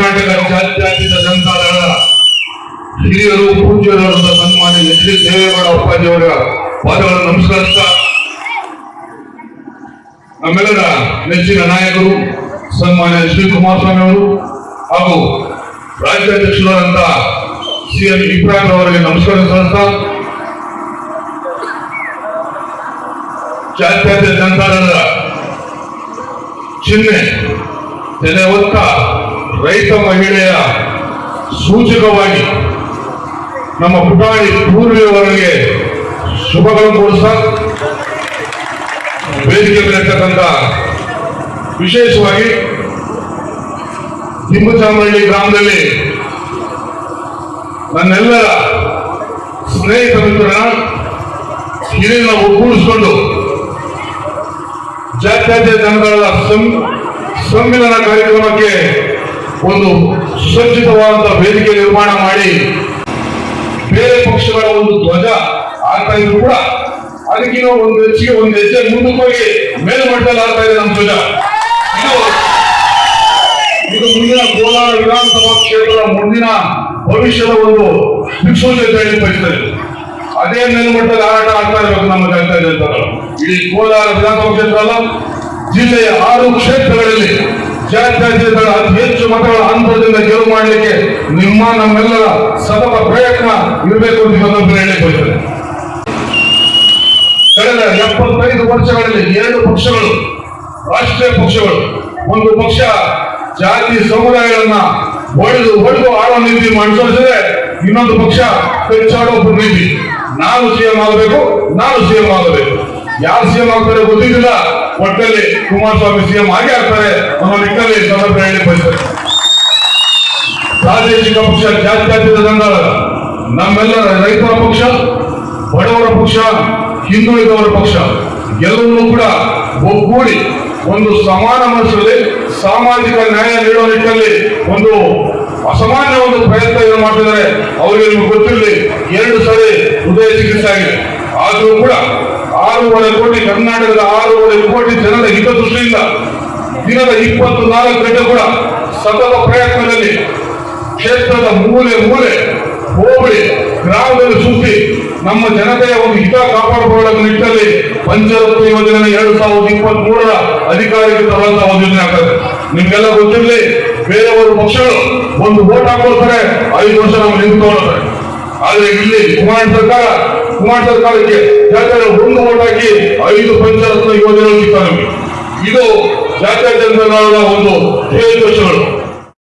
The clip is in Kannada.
ಕರ್ನಾಟಕ ಜಾತ್ಯಾತೀತ ಸಂಸ್ಥಾನಗಳ ಹಿರಿಯರು, ಪೂಜ್ಯರು ಸನ್ಮಾನ್ಯ ಎಚ್ ಡಿ ದೇವೇಗೌಡ ಅಪ್ಪಾಜಿಯವರ ಪಾದಗಳನ್ನು ನಮಸ್ಕರಿಸ್ತಾ ನಮ್ಮೆಲ್ಲರ ನೆಚ್ಚಿನ ನಾಯಕರು, ಸನ್ಮಾನ್ಯ ಎಚ್ ಡಿ ಕುಮಾರಸ್ವಾಮಿ ಅವರು ಹಾಗೂ ರಾಜ್ಯಾಧ್ಯಕ್ಷರಾದಂತ ಸಿ ಎಂ ಇಬ್ರಾಹಿಂ ಅವರಿಗೆ ನಮಸ್ಕಾರ ಸಲ್ಲಿಸ್ತಾ, ಜಾತ್ಯಾತೀತ ಸಂಸ್ಥಾನದ ಚಿಹ್ನೆ ತೆನೆ ಒತ್ತ ರೈತ ಮಹಿಳೆಯ ಸೂಚಕವಾಗಿ ನಮ್ಮ ಪುಟಾಣಿ ಪೂರ್ವಿಯವರಿಗೆ ಶುಭಗಳನ್ನು ಕೊಡಿಸ್ತಾ ವೇದಿಕೆ ಮೇಲಿರ್ತಕ್ಕಂಥ ವಿಶೇಷವಾಗಿ ತಿಮ್ಮಚಾಮರಳ್ಳಿ ಗ್ರಾಮದಲ್ಲಿ ನನ್ನೆಲ್ಲರ ಸ್ನೇಹಿತ ಮಿತ್ರನ ಹಿರಿಯರನ್ನ ಒಗ್ಗೂಡಿಸಿಕೊಂಡು ಸಂ- ಸಂವಿಧಾನ ಕಾರ್ಯಕ್ರಮಕ್ಕೆ ಒಂದು ಸುಸಜ್ಜಿತವಾದ ವೇದಿಕೆ ನಿರ್ಮಾಣ ಮಾಡಿ ಬೇರೆ ಪಕ್ಷಗಳ ಒಂದು ಧ್ವಜ ಆಗ್ತಾ ಇದ್ರು ಕೂಡ ಅದಕ್ಕಿಂತ ಒಂದು ಹೆಚ್ಚಿಗೆ ಒಂದು ಹೆಜ್ಜೆ ಮುಂದಕ್ಕೆ ಹೋಗಿ ಮೇಲ್ಮಟ್ಟದಲ್ಲಿ ಆಗ್ತಾ ಇದೆ ನಮ್ಮ ಧ್ವಜ. ಇದು ಮುಂದಿನ ಕೋಲಾರ ವಿಧಾನಸಭಾ ಕ್ಷೇತ್ರದ ಮುಂದಿನ ಭವಿಷ್ಯದ ಒಂದು ದಿಕ್ಸೂಚಿ ಅಂತ ಹೇಳಿ ಬಯಸ್ತದೆ ಅದೇ ಮೇಲ್ಮಟ್ಟದಲ್ಲಿ ಹಾರಾಟ ಆಗ್ತಾ ಇರಬೇಕು ನಮ್ಮ ಕಲಿತಾ ಇದೆ ಅಂತ ಇಡೀ ಕೋಲಾರ ವಿಧಾನಸಭಾ ಕ್ಷೇತ್ರ ಅಲ್ಲ, ಜಿಲ್ಲೆಯ ಆರು ಕ್ಷೇತ್ರಗಳಲ್ಲಿ ಜಾತ್ಯತೀತಗಳ ಅತಿ ಹೆಚ್ಚು ಮತಗಳ ಅಂತರದಿಂದ ಗೆಲುವು ಮಾಡಲಿಕ್ಕೆ ನಿಮ್ಮ, ನಮ್ಮೆಲ್ಲರ ಸತತ ಪ್ರಯತ್ನ ಇರಬೇಕು ಅಂತ ಇವತ್ತು ಹೇಳಿ ಬಯಸ್ತದೆ ಕಳೆದ ಎಪ್ಪತ್ತೈದು ವರ್ಷಗಳಲ್ಲಿ ಎರಡು ಪಕ್ಷಗಳು, ರಾಷ್ಟ್ರೀಯ ಪಕ್ಷಗಳು, ಒಂದು ಪಕ್ಷ ಜಾತಿ ಸಮುದಾಯಗಳನ್ನ ಹೊಡೆದು ಹೊಡೆದು ಆಳೋ ನೀತಿ ಅನುಸರಿಸಿದ್ರೆ ಇನ್ನೊಂದು ಪಕ್ಷ ಹೆಚ್ಚಾಡೋ ನೀತಿ. ನಾನು ಸಿಎಂ ಆಗಬೇಕು, ನಾನು ಸಿಎಂ ಆಗಬೇಕು. ಯಾರು ಸಿಎಂ ಆಗ್ತಾರೆ ಗೊತ್ತಿದ್ದಿಲ್ಲ, ಒಟ್ಟಲ್ಲಿ ಕುಮಾರಸ್ವಾಮಿ ಸಿಎಂ ಆಗಿ ಆಗ್ತಾರೆ ಅನ್ನೋ ಹೇಳಿ ಪ್ರಾದೇಶಿಕ ಪಕ್ಷ, ಜಾತ್ಯತೀತ ಸಂಘ ನಮ್ಮೆಲ್ಲರ ರೈತರ ಪಕ್ಷ, ಬಡವರ ಪಕ್ಷ, ಹಿಂದುಳಿದವರ ಪಕ್ಷ ಎಲ್ಲವನ್ನೂ ಕೂಡ ಒಗ್ಗೂಡಿ ಒಂದು ಸಮಾನ ಮನಸ್ಸಲ್ಲಿ, ಸಾಮಾಜಿಕ ನ್ಯಾಯ ನೀಡುವ ನಿಟ್ಟಿನಲ್ಲಿ ಒಂದು ಅಸಾಮಾನ್ಯ ಒಂದು ಪ್ರಯತ್ನ ಏನು ಮಾಡ್ತಿದ್ದಾರೆ. ಅವರಿಗೆ ನಿಮ್ಗೆ ಗೊತ್ತಿರಲಿ, ಎರಡು ಸರಿ ಹೃದಯ ಚಿಕಿತ್ಸೆ ಆಗಿದೆ. ಆದರೂ ಕೂಡ ಆರೂವರೆ ಕೋಟಿ, ಕರ್ನಾಟಕದ ಆರೂವರೆ ಕೋಟಿ ಜನರ ಹಿತದೃಷ್ಟಿಯಿಂದ ದಿನದ ಇಪ್ಪತ್ತು ನಾಲ್ಕು ಗಂಟೆ ಕೂಡ ಸತತ ಪ್ರಯತ್ನದಲ್ಲಿ ಕ್ಷೇತ್ರದ ಮೂಲೆ ಮೂಲೆ ಹೋಬಳಿ ಗ್ರಾಮದಲ್ಲಿ ಸುತ್ತಿ ನಮ್ಮ ಜನತೆಯ ಒಂದು ಹಿತ ಕಾಪಾಡಿಕೊಳ್ಳುವ ನಿಟ್ಟಿನಲ್ಲಿ ಪಂಚರತ್ನ ಯೋಜನೆ ಎರಡು ಸಾವಿರದ ಇಪ್ಪತ್ತ್ ಮೂರರ ಅಧಿಕಾರಿಗೆ ತರುವಂತಹ ಒಂದು ಯೋಜನೆ ಆಗ್ತದೆ ನಿಮ್ಗೆಲ್ಲ ಗೊತ್ತಿರಲಿ, ಬೇರೆಯವರು ಪಕ್ಷಗಳು ಒಂದು ಓಟ್ ಹಾಕೊಳ್ತಾರೆ ಐದು ವರ್ಷ ನಾವು ನಿಂತ್ಕೊಳ್ತಾರೆ ಆದ್ರೆ ಇಲ್ಲಿ ಕುಮಾರ ಸರ್ಕಾರ ಕುಮಾರ ಸರ್ಕಾರಕ್ಕೆ ಯಾಕಂದ್ರೆ ಒಂದು ಓಟ್ ಹಾಕಿ ಐದು ಪಂಚರತ್ನ ಯೋಜನೆಗಳು ಸಿಗ್ತಾರೆ ನಮಗೆ ಇದು ಜಾತ್ಯತೀತ ಜನತಾದಳದ ಒಂದು ಧ್ಯೇಯೋದ್ದೇಶಗಳು